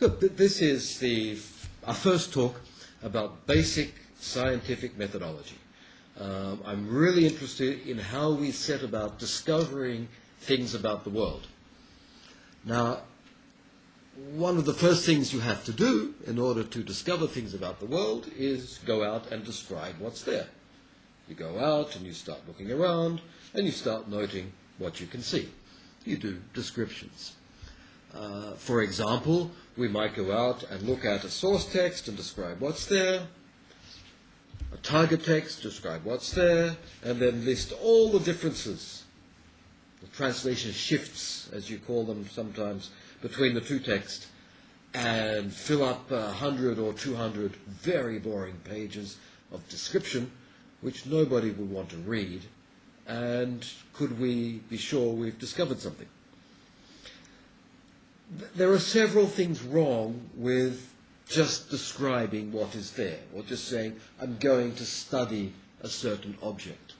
Good. Th- This is the our first talk about basic scientific methodology. Um, I'm really interested in how we set about discovering things about the world. Now, one of the first things you have to do in order to discover things about the world is go out and describe what's there. You go out and you start looking around and you start noting what you can see. You do descriptions. Uh, for example, we might go out and look at a source text and describe what's there, a target text, describe what's there, and then list all the differences, the translation shifts, as you call them sometimes, between the two texts, and fill up a hundred or two hundred very boring pages of description, which nobody would want to read, and could we be sure we've discovered something? There are several things wrong with just describing what is there, or just saying, I'm going to study a certain object.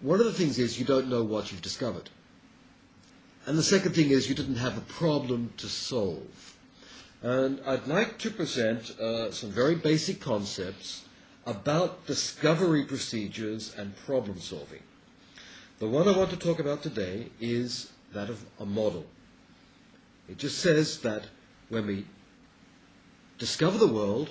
One of the things is you don't know what you've discovered. And the second thing is you didn't have a problem to solve. And I'd like to present uh, some very basic concepts about discovery procedures and problem solving. The one I want to talk about today is that of a model. It just says that when we discover the world,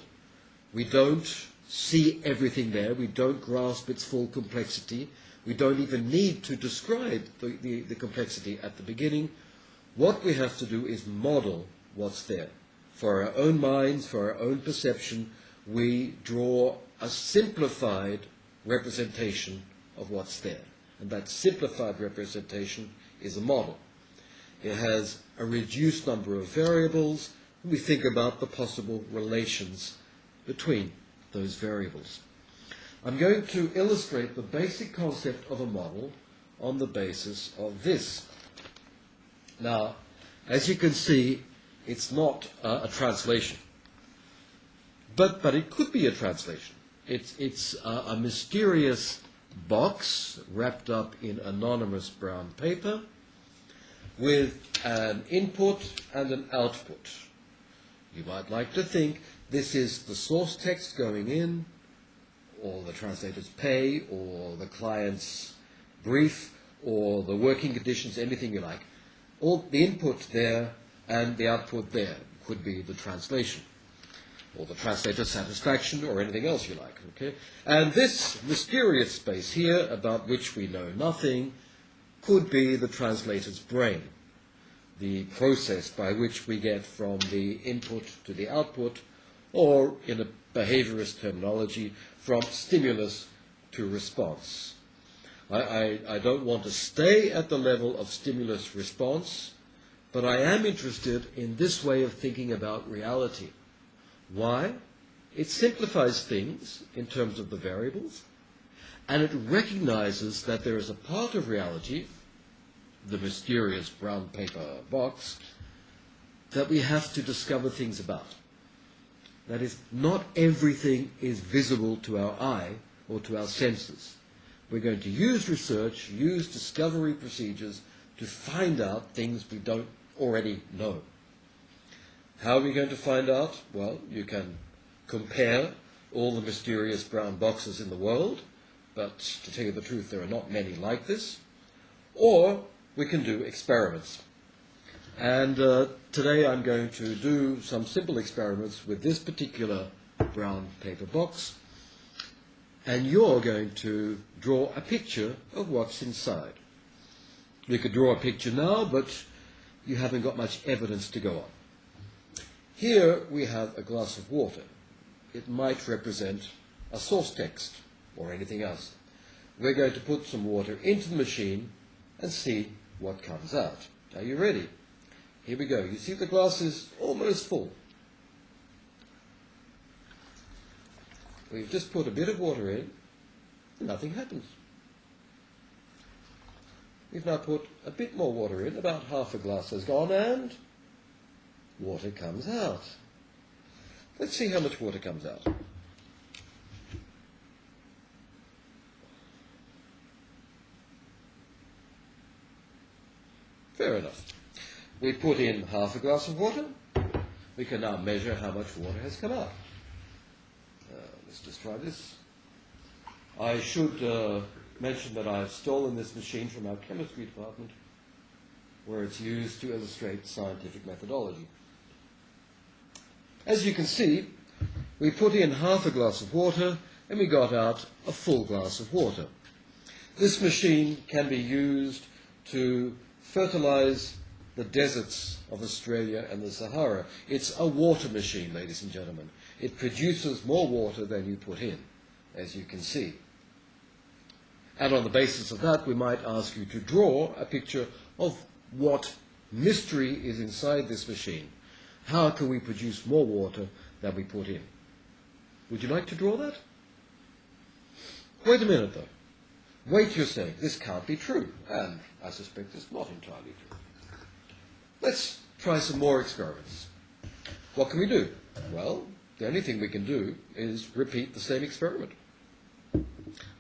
we don't see everything there, we don't grasp its full complexity, we don't even need to describe the, the, the complexity at the beginning. What we have to do is model what's there. For our own minds, for our own perception, we draw a simplified representation of what's there. And that simplified representation is a model. It has a reduced number of variables, we think about the possible relations between those variables. I'm going to illustrate the basic concept of a model on the basis of this. Now, as you can see, it's not uh, a translation, but, but it could be a translation. It's, it's uh, a mysterious box wrapped up in anonymous brown paper with an input and an output. You might like to think this is the source text going in, or the translator's pay, or the client's brief, or the working conditions, anything you like. All the input there and the output there could be the translation, or the translator's satisfaction, or anything else you like. Okay? And this mysterious space here, about which we know nothing, could be the translator's brain, the process by which we get from the input to the output, or in a behaviorist terminology, from stimulus to response. I, I, I don't want to stay at the level of stimulus response, but I am interested in this way of thinking about reality. Why? It simplifies things in terms of the variables, and it recognizes that there is a part of reality, the mysterious brown paper box, that we have to discover things about. That is, not everything is visible to our eye or to our senses. We're going to use research, use discovery procedures to find out things we don't already know. How are we going to find out? Well, you can compare all the mysterious brown boxes in the world, but to tell you the truth, there are not many like this. Or we can do experiments. And uh, today I'm going to do some simple experiments with this particular brown paper box. And you're going to draw a picture of what's inside. You could draw a picture now, but you haven't got much evidence to go on. Here we have a glass of water. It might represent a source text or anything else. We're going to put some water into the machine and see what comes out. Are you ready? Here we go. You see the glass is almost full. We've just put a bit of water in, nothing happens. We've now put a bit more water in, about half a glass has gone, and water comes out. Let's see how much water comes out. We put in half a glass of water. We can now measure how much water has come out. Uh, let's just try this. I should uh, mention that I've stolen this machine from our chemistry department, where it's used to illustrate scientific methodology. As you can see, we put in half a glass of water and we got out a full glass of water. This machine can be used to fertilize the deserts of Australia and the Sahara. It's a water machine, ladies and gentlemen. It produces more water than you put in, as you can see. And on the basis of that, we might ask you to draw a picture of what mystery is inside this machine. How can we produce more water than we put in? Would you like to draw that? Wait a minute, though. Wait, you're saying, this can't be true. And I suspect it's not entirely true. Let's try some more experiments. What can we do? Well, the only thing we can do is repeat the same experiment.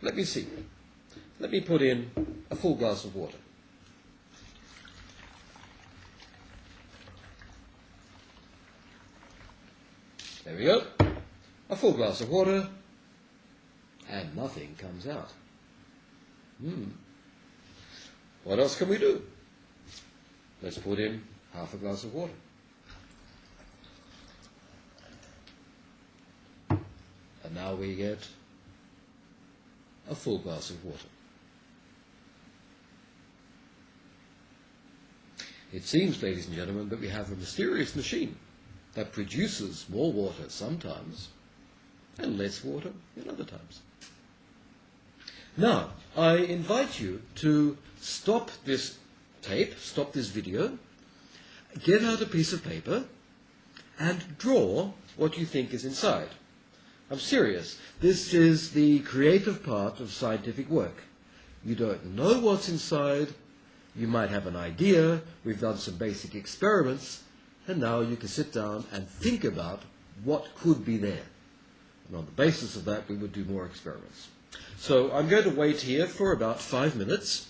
Let me see. Let me put in a full glass of water. There we go. A full glass of water, and nothing comes out. Hmm. What else can we do? Let's put in half a glass of water. And now we get a full glass of water. It seems, ladies and gentlemen, that we have a mysterious machine that produces more water sometimes and less water in other times. Now, I invite you to stop this tape, stop this video, get out a piece of paper, and draw what you think is inside. I'm serious. This is the creative part of scientific work. You don't know what's inside. You might have an idea. We've done some basic experiments. And now you can sit down and think about what could be there. And on the basis of that, we would do more experiments. So I'm going to wait here for about five minutes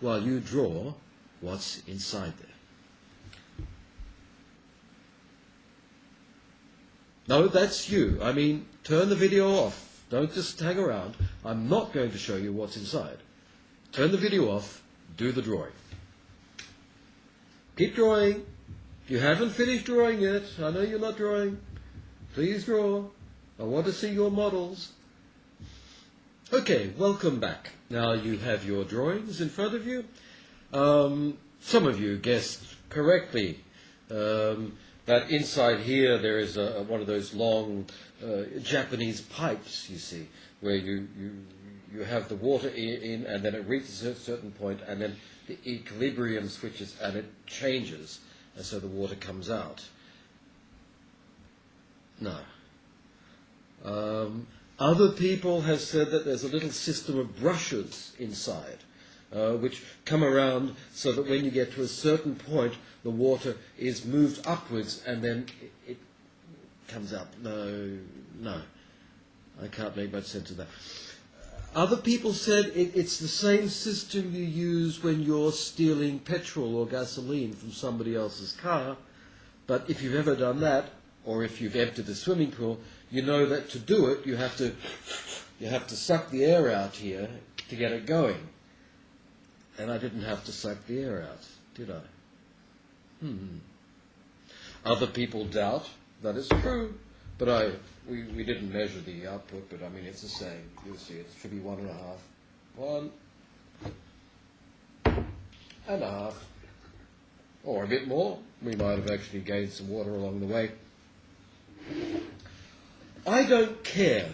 while you draw what's inside there. No, that's you. I mean, turn the video off. Don't just hang around. I'm not going to show you what's inside. Turn the video off. Do the drawing. Keep drawing. You haven't finished drawing yet, I know you're not drawing. Please draw. I want to see your models. Okay, welcome back. Now you have your drawings in front of you. Um, some of you guessed correctly um, that inside here there is a, one of those long uh, Japanese pipes, you see, where you, you, you have the water in and then it reaches a certain point and then the equilibrium switches and it changes and so the water comes out. No. Um, other people have said that there's a little system of brushes inside, uh, which come around so that when you get to a certain point, the water is moved upwards and then it, comes out. No, no. I can't make much sense of that. Other people said it, it's the same system you use when you're stealing petrol or gasoline from somebody else's car. But if you've ever done that, or if you've emptied a swimming pool, you know that to do it, you have to, you have to suck the air out here to get it going. And I didn't have to suck the air out, did I? Hmm. Other people doubt that is true, but I, we, we didn't measure the output, but I mean, it's the same. You'll see it should be one and a half. One and a half. Or a bit more. We might have actually gained some water along the way. I don't care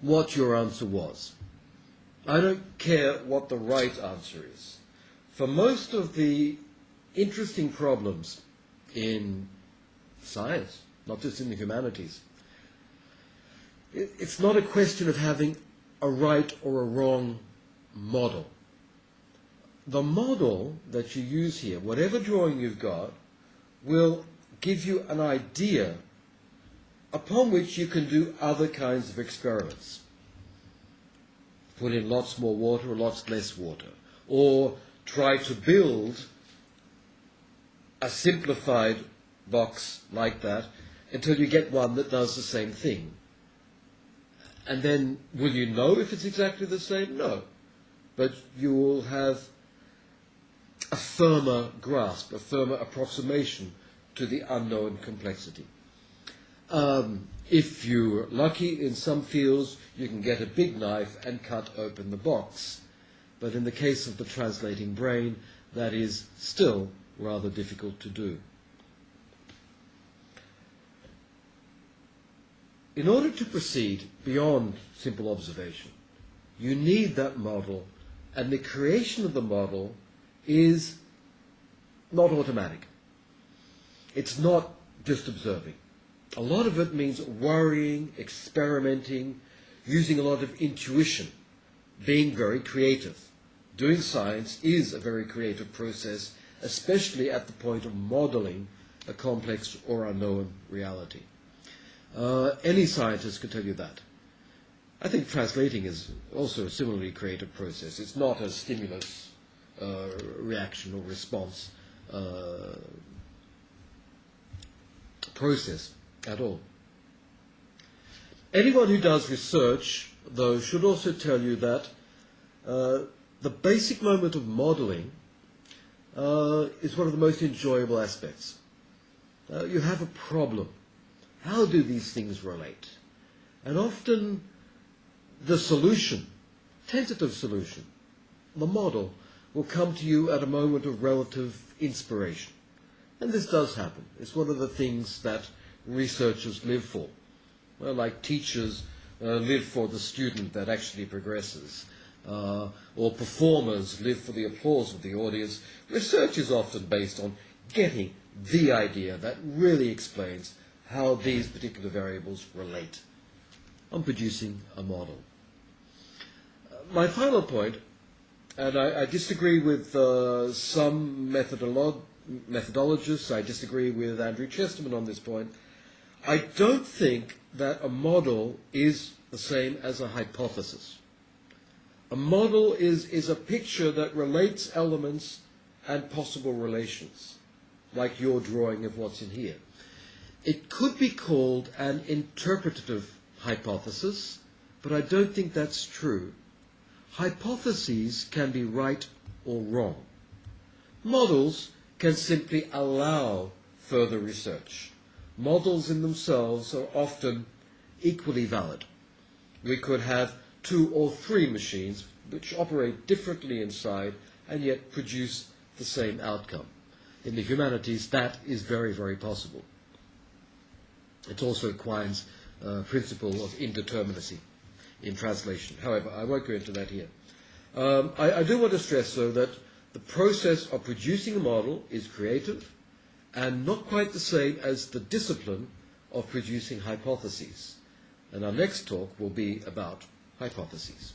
what your answer was. I don't care what the right answer is. For most of the interesting problems in science, not just in the humanities, it's not a question of having a right or a wrong model. The model that you use here, whatever drawing you've got, will give you an idea upon which you can do other kinds of experiments. Put in lots more water or lots less water. Or try to build a simplified box like that until you get one that does the same thing. And then will you know if it's exactly the same? No. But you will have a firmer grasp, a firmer approximation to the unknown complexity. Um, if you're lucky in some fields, you can get a big knife and cut open the box. But in the case of the translating brain, that is still rather difficult to do. In order to proceed beyond simple observation, you need that model, and the creation of the model is not automatic. It's not just observing. A lot of it means worrying, experimenting, using a lot of intuition, being very creative. Doing science is a very creative process, especially at the point of modeling a complex or unknown reality. Uh, any scientist could tell you that. I think translating is also a similarly creative process. It's not a stimulus uh, reaction or response uh, process at all. Anyone who does research, though, should also tell you that uh, the basic moment of modeling uh, is one of the most enjoyable aspects. Uh, you have a problem. How do these things relate? And often the solution, tentative solution, the model, will come to you at a moment of relative inspiration. And this does happen. It's one of the things that researchers live for. Well, like teachers uh, live for the student that actually progresses uh, or performers live for the applause of the audience, research is often based on getting the idea that really explains how these particular variables relate. on producing a model. Uh, my final point, and I, I disagree with uh, some methodolo- methodologists, I disagree with Andrew Chesterman on this point. I don't think that a model is the same as a hypothesis. A model is, is a picture that relates elements and possible relations, like your drawing of what's in here. It could be called an interpretative hypothesis, but I don't think that's true. Hypotheses can be right or wrong. Models can simply allow further research. Models in themselves are often equally valid. We could have two or three machines which operate differently inside and yet produce the same outcome. In the humanities, that is very, very possible. It also Quine's uh, principle of indeterminacy in translation. However, I won't go into that here. Um, I, I do want to stress, though, that the process of producing a model is creative and not quite the same as the discipline of producing hypotheses. And our next talk will be about hypotheses.